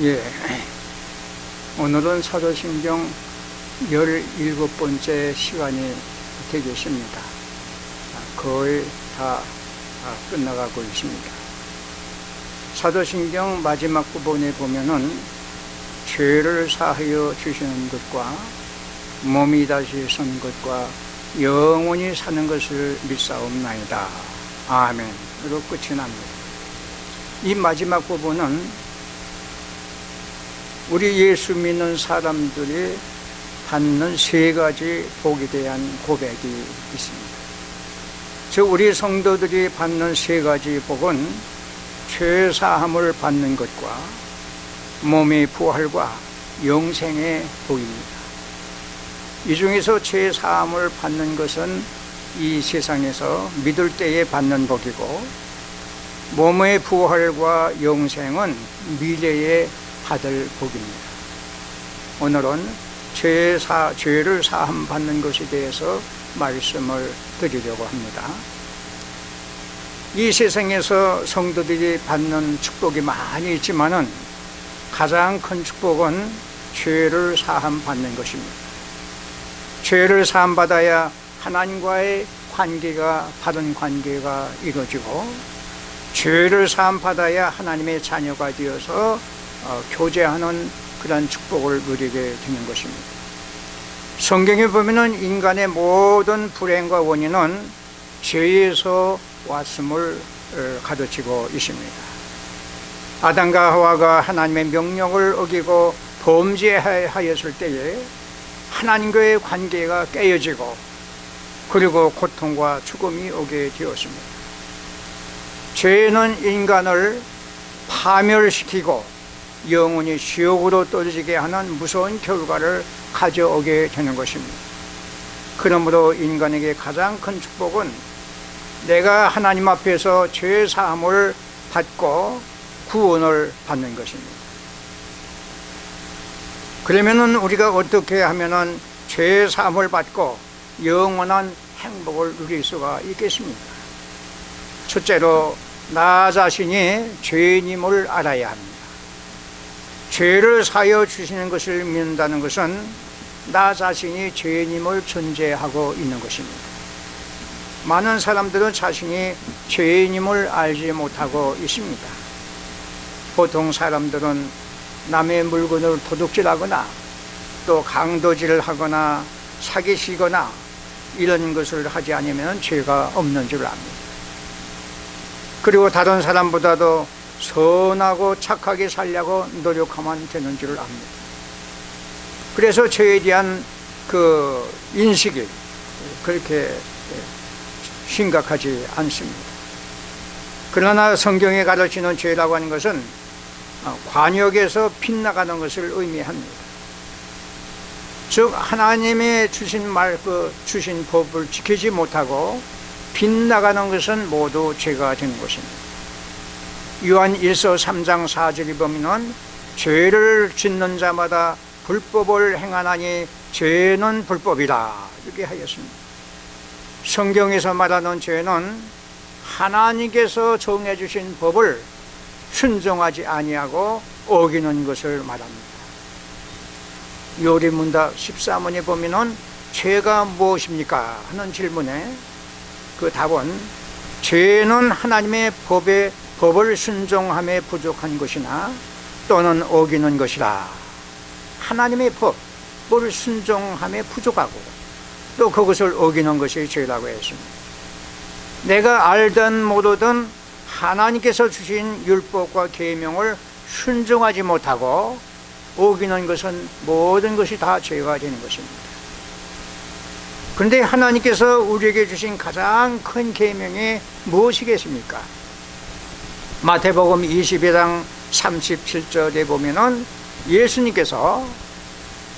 예. 오늘은 사도신경 17번째 시간이 되겠습니다. 거의 다 아, 끝나가고 있습니다. 사도신경 마지막 부분에 보면은 죄를 사하여 주시는 것과 몸이 다시 선 것과 영원히 사는 것을 믿사옵나이다. 아멘 으로 끝이 납니다. 이 마지막 부분은 우리 예수 믿는 사람들이 받는 세 가지 복에 대한 고백이 있습니다. 즉 우리 성도들이 받는 세 가지 복은 죄사함을 받는 것과 몸의 부활과 영생의 복입니다. 이 중에서 죄사함을 받는 것은 이 세상에서 믿을 때에 받는 복이고 몸의 부활과 영생은 미래에 받을 복입니다. 오늘은 죄사, 죄를 사함 받는 것에 대해서 말씀을 드리려고 합니다. 이 세상에서 성도들이 받는 축복이 많이 있지만은 가장 큰 축복은 죄를 사함 받는 것입니다. 죄를 사함 받아야 하나님과의 관계가 바른 관계가 이루어지고 죄를 사함 받아야 하나님의 자녀가 되어서 어, 교제하는 그런 축복을 누리게 되는 것입니다. 성경에 보면은 인간의 모든 불행과 원인은 죄에서 왔음을 어, 가르치고 있습니다. 아담과 하와가 하나님의 명령을 어기고 범죄하였을 때에 하나님과의 관계가 깨어지고 그리고 고통과 죽음이 오게 되었습니다. 죄는 인간을 파멸시키고 영원히 지옥으로 떨어지게 하는 무서운 결과를 가져오게 되는 것입니다. 그러므로 인간에게 가장 큰 축복은 내가 하나님 앞에서 죄 사함을 받고 구원을 받는 것입니다. 그러면은 우리가 어떻게 하면은 죄 사함을 받고 영원한 행복을 누릴 수가 있겠습니까? 첫째로 나 자신이 죄인임을 알아야 합니다. 죄를 사여 주시는 것을 믿는다는 것은 나 자신이 죄인임을 존재하고 있는 것입니다. 많은 사람들은 자신이 죄인임을 알지 못하고 있습니다. 보통 사람들은 남의 물건을 도둑질하거나 또 강도질을 하거나 사기치거나 이런 것을 하지 않으면 죄가 없는 줄 압니다. 그리고 다른 사람보다도 선하고 착하게 살려고 노력하면 되는 줄을 압니다. 그래서 죄에 대한 그 인식이 그렇게 심각하지 않습니다. 그러나 성경에 가르치는 죄라고 하는 것은 관역에서 빗나가는 것을 의미합니다. 즉 하나님의 주신 말, 그 주신 법을 지키지 못하고 빗나가는 것은 모두 죄가 되는 것입니다. 요한 1서 3장 4절에 보면 죄를 짓는 자마다 불법을 행하나니 죄는 불법이라 이렇게 하였습니다. 성경에서 말하는 죄는 하나님께서 정해 주신 법을 순종하지 아니하고 어기는 것을 말합니다. 요리문답 13원에 보면은 죄가 무엇입니까? 하는 질문에 그 답은 죄는 하나님의 법에 법을 순종함에 부족한 것이나 또는 어기는 것이라 하나님의 법을 순종함에 부족하고 또 그것을 어기는 것이 죄라고 했습니다 내가 알든 모르든 하나님께서 주신 율법과 계명을 순종하지 못하고 어기는 것은 모든 것이 다 죄가 되는 것입니다 그런데 하나님께서 우리에게 주신 가장 큰 계명이 무엇이겠습니까? 마태복음 22장 37절에 보면은 예수님께서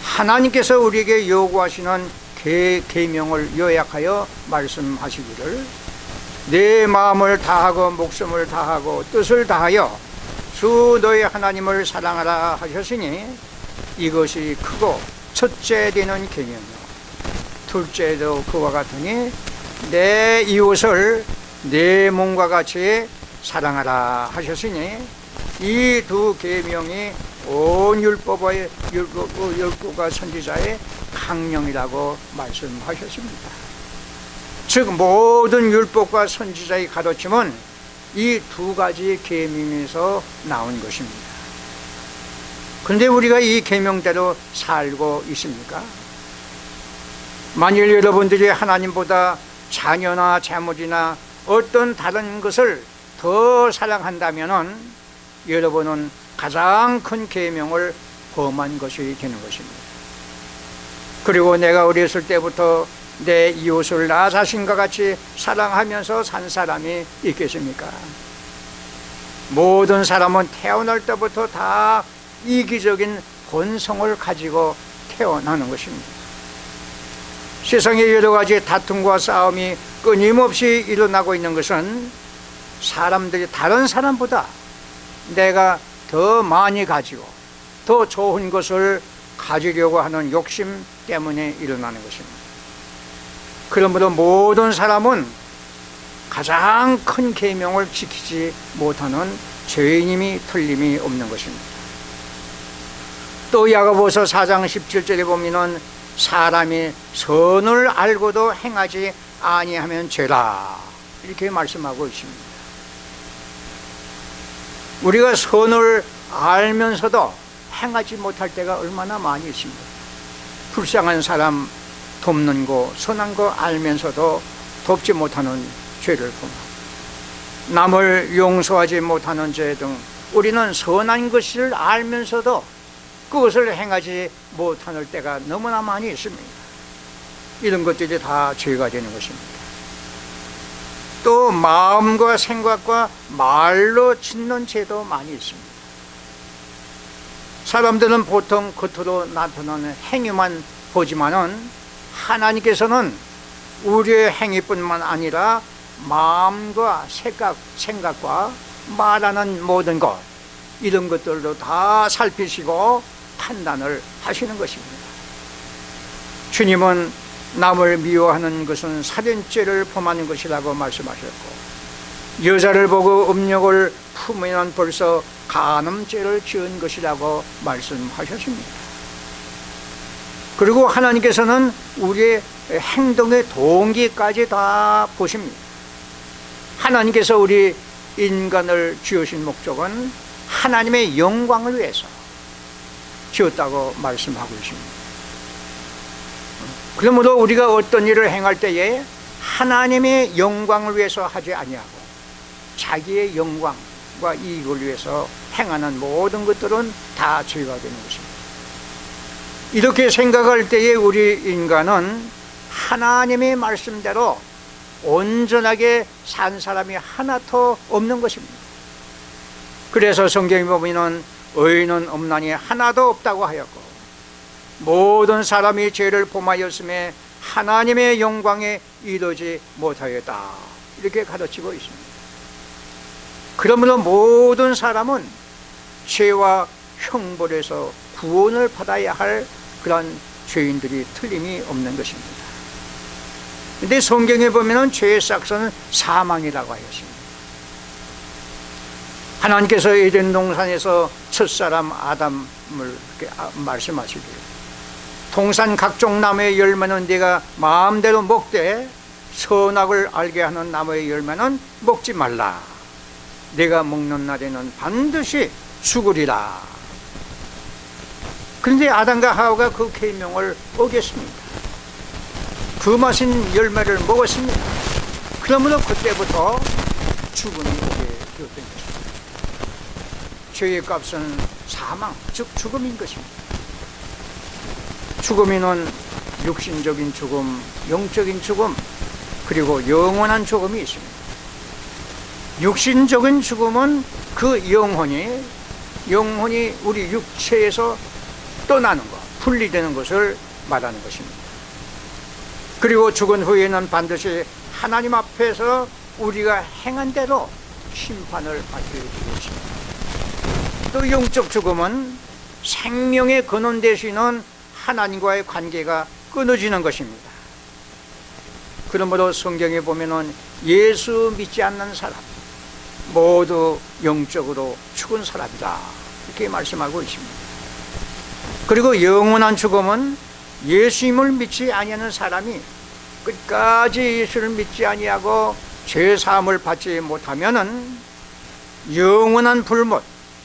하나님께서 우리에게 요구하시는 계, 계명을 요약하여 말씀하시기를 내 마음을 다하고 목숨을 다하고 뜻을 다하여 주 너의 하나님을 사랑하라 하셨으니 이것이 크고 첫째 되는 계명이요. 둘째도 그와 같으니 내 이웃을 내 몸과 같이 사랑하라 하셨으니 이 두 계명이 온 율법의 율법, 율법과 선지자의 강령이라고 말씀하셨습니다. 즉 모든 율법과 선지자의 가르침은 이 두 가지 계명에서 나온 것입니다. 그런데 우리가 이 계명대로 살고 있습니까? 만일 여러분들이 하나님보다 자녀나 재물이나 어떤 다른 것을 더 사랑한다면 여러분은 가장 큰 계명을 범한 것이 되는 것입니다. 그리고 내가 어렸을 때부터 내 이웃을 나 자신과 같이 사랑하면서 산 사람이 있겠습니까? 모든 사람은 태어날 때부터 다 이기적인 본성을 가지고 태어나는 것입니다. 세상에 여러 가지 다툼과 싸움이 끊임없이 일어나고 있는 것은 사람들이 다른 사람보다 내가 더 많이 가지고 더 좋은 것을 가지려고 하는 욕심 때문에 일어나는 것입니다. 그러므로 모든 사람은 가장 큰 계명을 지키지 못하는 죄인임이 틀림이 없는 것입니다. 또 야고보서 4장 17절에 보면은 사람이 선을 알고도 행하지 아니하면 죄라 이렇게 말씀하고 있습니다. 우리가 선을 알면서도 행하지 못할 때가 얼마나 많이 있습니다. 불쌍한 사람 돕는 거, 선한 거 알면서도 돕지 못하는 죄를 범하고 남을 용서하지 못하는 죄 등 우리는 선한 것을 알면서도 그것을 행하지 못하는 때가 너무나 많이 있습니다. 이런 것들이 다 죄가 되는 것입니다. 또 마음과 생각과 말로 짓는 죄도 많이 있습니다. 사람들은 보통 겉으로 나타나는 행위만 보지만 은 하나님께서는 우리의 행위뿐만 아니라 마음과 생각, 생각과 말하는 모든 것 이런 것들도 다 살피시고 판단을 하시는 것입니다. 주님은 남을 미워하는 것은 살인죄를 범하는 것이라고 말씀하셨고 여자를 보고 음욕을 품으면 벌써 간음죄를 지은 것이라고 말씀하셨습니다. 그리고 하나님께서는 우리의 행동의 동기까지 다 보십니다. 하나님께서 우리 인간을 지으신 목적은 하나님의 영광을 위해서 지었다고 말씀하고 있습니다. 그러므로 우리가 어떤 일을 행할 때에 하나님의 영광을 위해서 하지 아니하고 자기의 영광과 이익을 위해서 행하는 모든 것들은 다 죄가 되는 것입니다. 이렇게 생각할 때에 우리 인간은 하나님의 말씀대로 온전하게 산 사람이 하나도 없는 것입니다. 그래서 성경에 보면 의인은 없나니 하나도 없다고 하였고 모든 사람이 죄를 범하였음에 하나님의 영광에 이르지 못하였다 이렇게 가르치고 있습니다. 그러므로 모든 사람은 죄와 형벌에서 구원을 받아야 할 그런 죄인들이 틀림이 없는 것입니다. 근데 성경에 보면 죄의 싹서는 사망이라고 하였습니다. 하나님께서 에덴 동산에서 첫사람 아담을 아, 말씀하시기를 동산 각종 나무의 열매는 네가 마음대로 먹되 선악을 알게 하는 나무의 열매는 먹지 말라. 내가 먹는 날에는 반드시 죽으리라. 그런데 아담과 하와가 그 계명을 어겼습니다. 그 맛인 열매를 먹었습니다. 그러므로 그때부터 죽음이 오게 되었던 것입니다. 죄의 값은 사망, 즉 죽음인 것입니다 죽음에는 육신적인 죽음, 영적인 죽음, 그리고 영원한 죽음이 있습니다 육신적인 죽음은 그 영혼이 영혼이 우리 육체에서 떠나는 것, 분리되는 것을 말하는 것입니다. 그리고 죽은 후에는 반드시 하나님 앞에서 우리가 행한 대로 심판을 받게 되겠습니다. 또 영적 죽음은 생명의 근원 되시는 하나님과의 관계가 끊어지는 것입니다. 그러므로 성경에 보면은 예수 믿지 않는 사람, 모두 영적으로 죽은 사람이다. 이렇게 말씀하고 있습니다. 그리고 영원한 죽음은 예수님을 믿지 아니하는 사람이 끝까지 예수를 믿지 아니하고 죄 사함을 받지 못하면 은 영원한 불못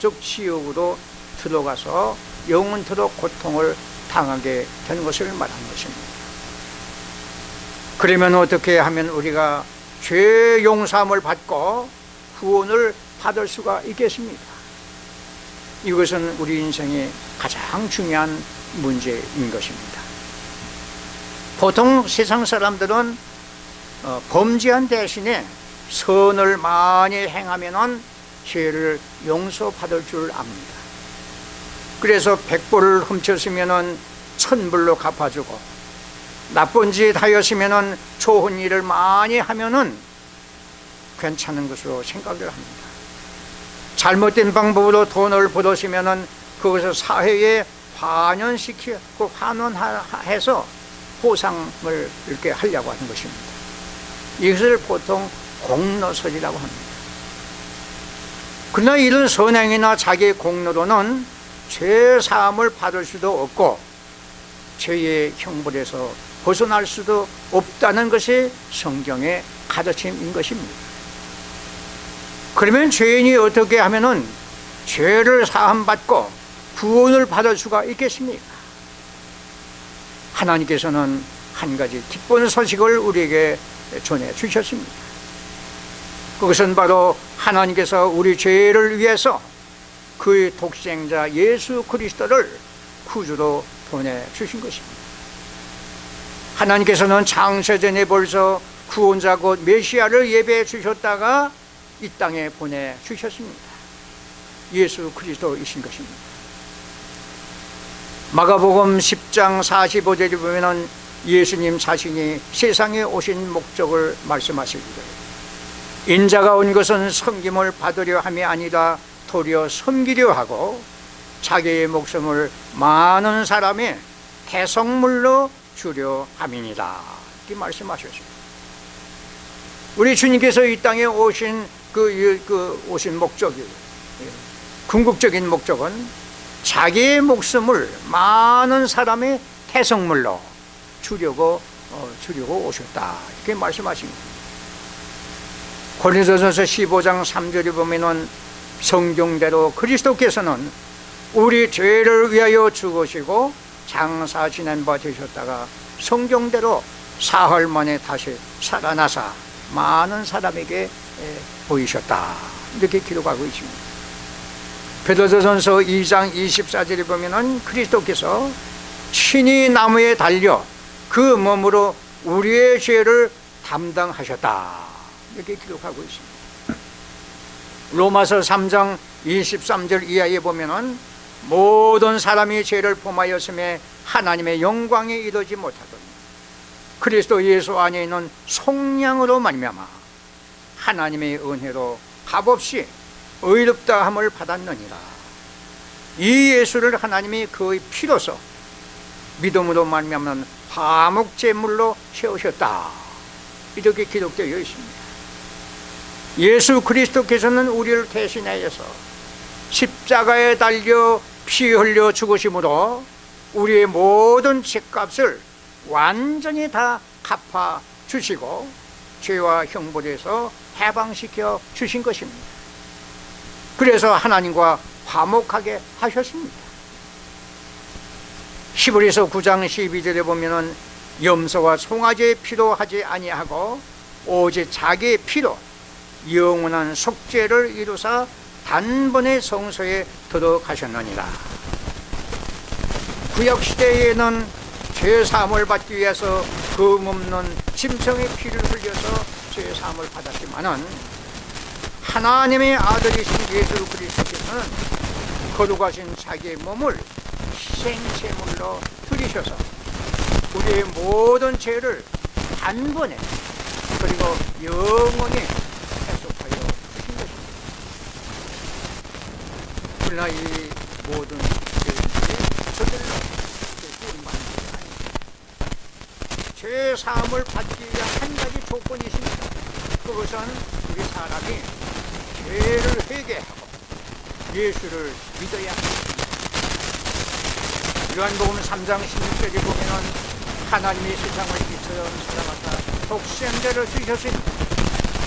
즉 지옥으로 들어가서 영원토록 고통을 당하게 되는 것을 말하는 것입니다. 그러면 어떻게 하면 우리가 죄 용서함을 받고 구원을 받을 수가 있겠습니까? 이것은 우리 인생의 가장 중요한 문제인 것입니다. 보통 세상 사람들은 어, 범죄한 대신에 선을 많이 행하면 죄를 용서받을 줄 압니다. 그래서 백불을 훔쳤으면 천불로 갚아주고 나쁜 짓 하였으면 좋은 일을 많이 하면은 괜찮은 것으로 생각을 합니다. 잘못된 방법으로 돈을 벌었으면 그것을 사회에 환원시키고 그 환원해서 보상을 이렇게 하려고 하는 것입니다. 이것을 보통 공로설이라고 합니다. 그러나 이런 선행이나 자기의 공로로는 죄 사함을 받을 수도 없고 죄의 형벌에서 벗어날 수도 없다는 것이 성경의 가르침인 것입니다. 그러면 죄인이 어떻게 하면은 죄를 사함받고 구원을 받을 수가 있겠습니까? 하나님께서는 한 가지 기쁜 소식을 우리에게 전해 주셨습니다. 그것은 바로 하나님께서 우리 죄를 위해서 그의 독생자 예수 그리스도를 구주로 보내주신 것입니다. 하나님께서는 창세전에 벌써 구원자 곧 메시아를 예배해 주셨다가 이 땅에 보내주셨습니다. 예수 그리스도이신 것입니다. 마가복음 10장 45절에 보면 예수님 자신이 세상에 오신 목적을 말씀하시기를 인자가 온 것은 섬김을 받으려 함이 아니라 도리어 섬기려 하고 자기의 목숨을 많은 사람의 대성물로 주려 함이니라. 이렇게 말씀하셨습니다 우리 주님께서 이 땅에 오신 그, 그 오신 목적이 궁극적인 목적은 자기의 목숨을 많은 사람의 태성물로 주려고 어, 주려고 오셨다. 이렇게 말씀하십니다. 고린도전서 15장 3절에 보면은 성경대로 그리스도께서는 우리 죄를 위하여 죽으시고 장사 지낸 바 되셨다가 성경대로 사흘 만에 다시 살아나사 많은 사람에게 보이셨다. 이렇게 기록하고 있습니다. 베드로전서 2장 24절에 보면 은 그리스도께서 친히 나무에 달려 그 몸으로 우리의 죄를 담당하셨다. 이렇게 기록하고 있습니다 로마서 3장 23절 이하에 보면 모든 사람이 죄를 범하였음에 하나님의 영광에 이르지 못하더니 그리스도 예수 안에 있는 속량으로 말미암아 하나님의 은혜로 값없이 의롭다 함을 받았느니라. 이 예수를 하나님이 그의 피로서 믿음으로 말미암는 화목제물로 세우셨다. 이렇게 기록되어 있습니다 예수 그리스도께서는 우리를 대신하여서 십자가에 달려 피 흘려 죽으심으로 우리의 모든 죄값을 완전히 다 갚아 주시고 죄와 형벌에서 해방시켜 주신 것입니다. 그래서 하나님과 화목하게 하셨습니다. 히브리서 9장 12절에 보면 염소와 송아지의 피로 하지 아니하고 오직 자기의 피로 영원한 속죄를 이루사 단번에 성소에 들어가셨느니라. 구약시대에는 죄사함을 받기 위해서 금없는 짐승의 피를 흘려서 죄사함을 받았지만 하나님의 아들이신 예수 그리스도께서는 거룩하신 자기의 몸을 희생제물로 드리셔서 우리의 모든 죄를 단번에 그리고 영원히 그러나 이 모든 죄 사함을 받기 위한 한 가지 조건이 있습니다 그것은 우리 사람이 죄를 회개하고 예수를 믿어야 합니다. 요한복음 3장 16절에 보면은 하나님이 세상을 이처럼 사랑하사 독생자를 주셨으니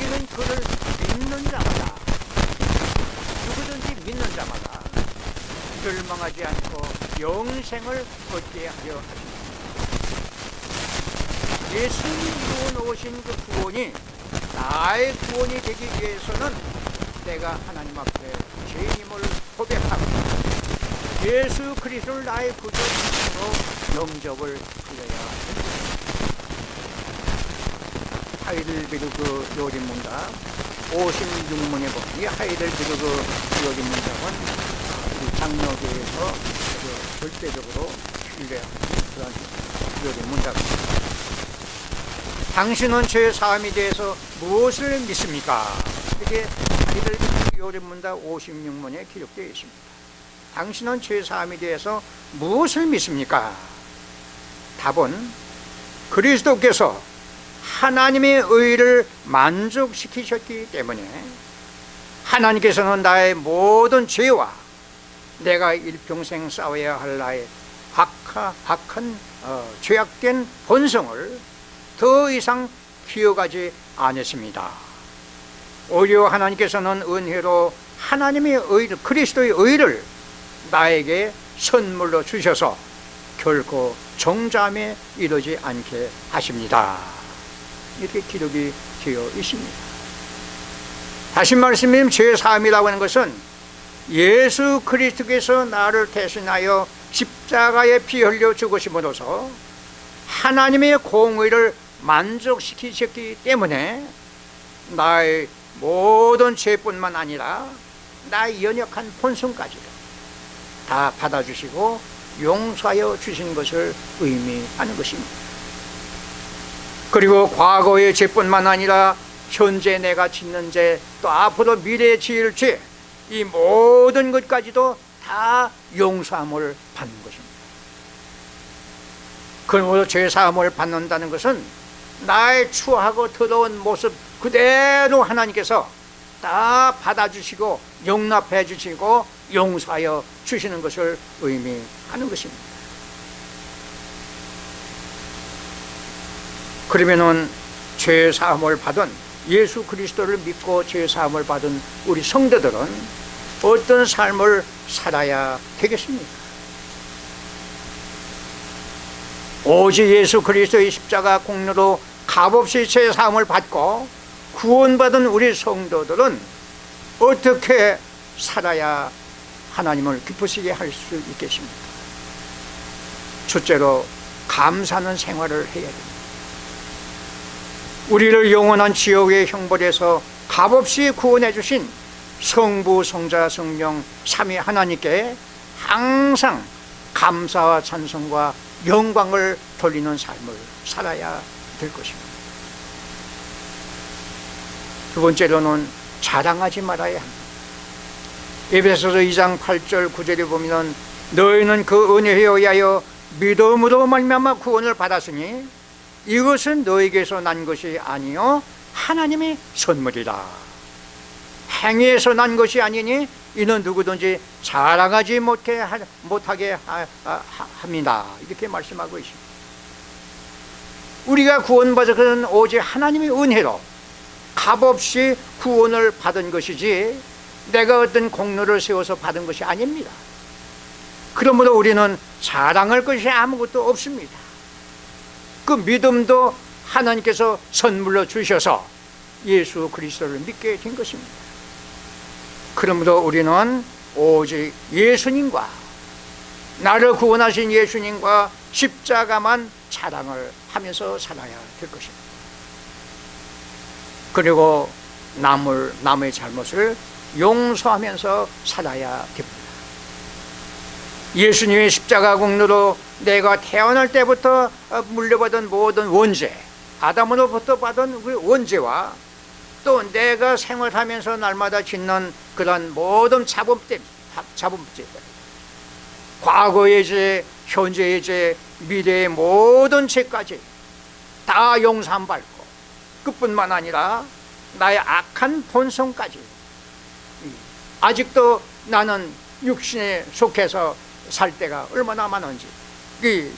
이는 그를 믿는 자마다 누구든지 믿는 자마다 멸망하지 않고 영생을 얻게 하려 하십니다. 예수님이 오신 그 구원이 나의 구원이 되기 위해서는 내가 하나님 앞에 죄인임을 고백하고 예수 그리스도를 나의 구주로 영접을 하여야 합니다. 하이델베르그 요리문답 56문에 보면 이 하이델베르그 요리문답은 우리 장로교에서 아주 절대적으로 신뢰하는 그런 요리 문답입니다. 당신은 죄 사함에 대해서 무엇을 믿습니까? 이게 하이델베르그 요리문답 56문에 기록되어 있습니다. 당신은 죄 사함에 대해서 무엇을 믿습니까? 답은 그리스도께서 하나님의 의를 만족시키셨기 때문에 하나님께서는 나의 모든 죄와 내가 일평생 싸워야 할 나의 악하, 악한 어, 죄악된 본성을 더 이상 기억하지 않았습니다. 오히려 하나님께서는 은혜로 하나님의 의를 그리스도의 의를 나에게 선물로 주셔서 결코 정잠에 이르지 않게 하십니다. 이렇게 기록이 되어 있습니다. 다시 말씀드리면 죄사함이라고 하는 것은 예수 그리스도께서 나를 대신하여 십자가에 피 흘려 죽으심으로써 하나님의 공의를 만족시키셨기 때문에 나의 모든 죄뿐만 아니라 나의 연약한 본성까지도 다 받아주시고 용서하여 주신 것을 의미하는 것입니다. 그리고 과거의 죄뿐만 아니라 현재 내가 짓는 죄, 또 앞으로 미래에 지을 죄, 이 모든 것까지도 다 용서함을 받는 것입니다. 그러므로 죄 사함을 받는다는 것은 나의 추하고 더러운 모습 그대로 하나님께서 다 받아주시고 용납해 주시고 용서하여 주시는 것을 의미하는 것입니다. 그러면은 죄 사함을 받은 예수 그리스도를 믿고 죄 사함을 받은 우리 성도들은 어떤 삶을 살아야 되겠습니까? 오직 예수 그리스도의 십자가 공로로 값없이 죄 사함을 받고 구원받은 우리 성도들은 어떻게 살아야 하나님을 기쁘시게 할 수 있겠습니까? 첫째로 감사하는 생활을 해야 됩니다. 우리를 영원한 지옥의 형벌에서 값없이 구원해 주신 성부, 성자, 성령 삼위 하나님께 항상 감사와 찬송과 영광을 돌리는 삶을 살아야 될 것입니다. 두 번째로는 자랑하지 말아야 합니다. 에베소서 2장 8절 9절에 보면 너희는 그 은혜에 의하여 믿음으로 말미암아 구원을 받았으니 이것은 너에게서 난 것이 아니요 하나님의 선물이다. 행위에서 난 것이 아니니 이는 누구든지 자랑하지 못해 못하게 합니다. 이렇게 말씀하고 있습니다. 우리가 구원받은 것은 오직 하나님의 은혜로 값없이 구원을 받은 것이지 내가 어떤 공로를 세워서 받은 것이 아닙니다. 그러므로 우리는 자랑할 것이 아무것도 없습니다. 그 믿음도 하나님께서 선물로 주셔서 예수 그리스도를 믿게 된 것입니다. 그러므로 우리는 오직 예수님과 나를 구원하신 예수님과 십자가만 자랑을 하면서 살아야 될 것입니다. 그리고 남을 남의 잘못을 용서하면서 살아야 됩니다. 예수님의 십자가 공로로 내가 태어날 때부터 물려받은 모든 원죄, 아담으로부터 받은 그 원죄와 또 내가 생활하면서 날마다 짓는 그런 모든 자범죄, 과거의 죄, 현재의 죄, 미래의 모든 죄까지 다 용서받고 그뿐만 아니라 나의 악한 본성까지. 아직도 나는 육신에 속해서 살 때가 얼마나 많은지. 이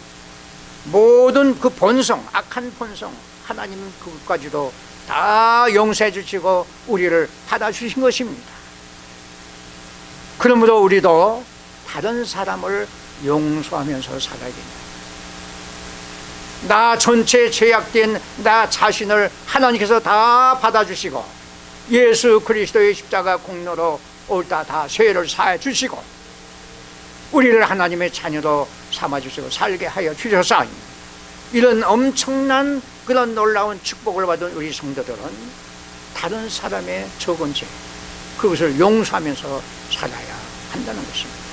모든 그 본성, 악한 본성 하나님 그것까지도 다 용서해 주시고 우리를 받아주신 것입니다. 그러므로 우리도 다른 사람을 용서하면서 살아야 됩니다. 나 전체 죄악된 나 자신을 하나님께서 다 받아주시고 예수 그리스도의 십자가 공로로 옳다 다 죄를 사해 주시고 우리를 하나님의 자녀로 삼아주시고 살게 하여 주셔서 이런 엄청난 그런 놀라운 축복을 받은 우리 성도들은 다른 사람의 적은 죄 그것을 용서하면서 살아야 한다는 것입니다